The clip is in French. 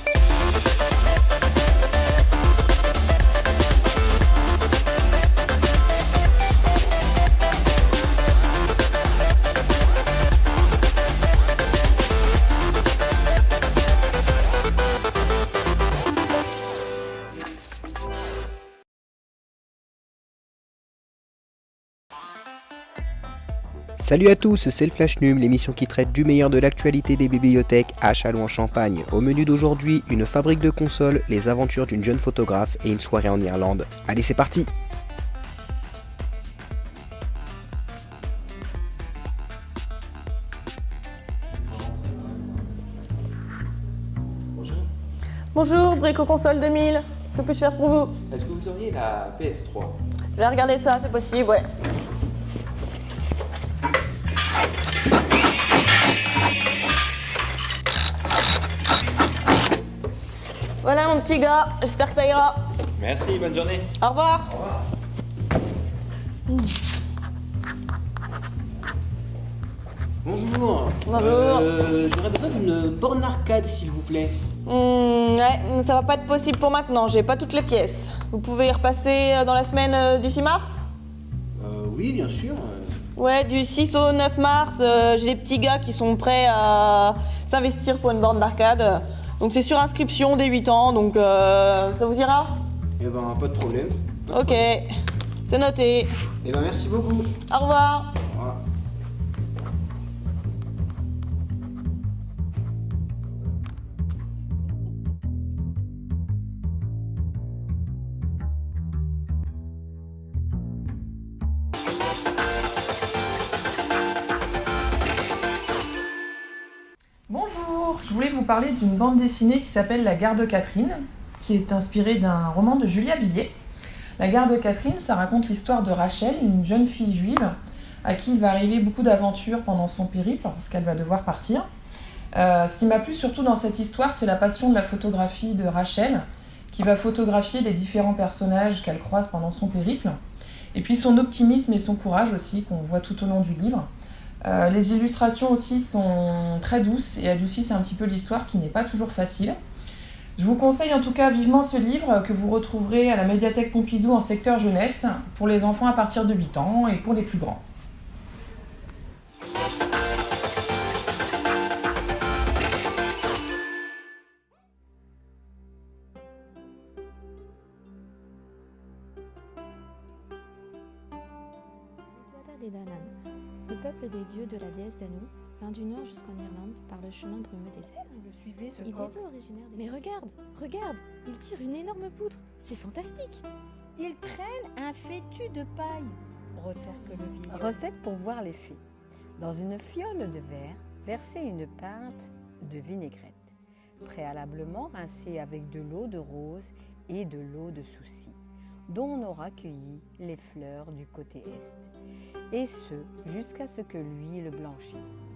Bye. Salut à tous, c'est le Flash Num, l'émission qui traite du meilleur de l'actualité des bibliothèques à Châlons-en-Champagne. Au menu d'aujourd'hui, une fabrique de consoles, les aventures d'une jeune photographe et une soirée en Irlande. Allez, c'est parti Bonjour, Brico Console 2000. Que puis-je faire pour vous? Est-ce que vous auriez la PS3 Je vais regarder ça, c'est possible, ouais. Voilà mon petit gars, j'espère que ça ira. Merci, bonne journée. Au revoir. Bonjour. Bonjour. Euh, J'aurais besoin d'une borne arcade, s'il vous plaît. Hmm, ouais, ça va pas être possible pour maintenant, j'ai pas toutes les pièces. Vous pouvez y repasser euh, dans la semaine euh, du 6 mars? Euh, oui, bien sûr. Ouais, du 6 au 9 mars, euh, j'ai des petits gars qui sont prêts à s'investir pour une borne d'arcade. Donc c'est sur inscription dès 8 ans, donc euh, ça vous ira? Eh ben, pas de problème. Ok, c'est noté. Eh ben, merci beaucoup. Au revoir. Au revoir. Je voulais vous parler d'une bande dessinée qui s'appelle La Garde Catherine, qui est inspirée d'un roman de Julia Billet. La Garde Catherine, ça raconte l'histoire de Rachel, une jeune fille juive à qui il va arriver beaucoup d'aventures pendant son périple, parce qu'elle va devoir partir. Euh, ce qui m'a plu surtout dans cette histoire, c'est la passion de la photographie de Rachel, qui va photographier les différents personnages qu'elle croise pendant son périple, et puis son optimisme et son courage aussi, qu'on voit tout au long du livre. Euh, les illustrations aussi sont très douces et adoucissent un petit peu l'histoire qui n'est pas toujours facile. Je vous conseille en tout cas vivement ce livre que vous retrouverez à la médiathèque Pompidou en secteur jeunesse pour les enfants à partir de 8 ans et pour les plus grands. Le peuple des dieux de la déesse Danu, vint du nord jusqu'en Irlande par le chemin brumeux des airs. Vous le suivez ce Il coq était originaire des... Mais regarde, regarde, il tire une énorme poutre. C'est fantastique. Il traîne un fétu de paille, retorque le vieillard. Recette pour voir les fées. Dans une fiole de verre, versez une pinte de vinaigrette. Préalablement rincée avec de l'eau de rose et de l'eau de souci, dont on aura cueilli les fleurs du côté est. Et ce, jusqu'à ce que l'huile blanchisse.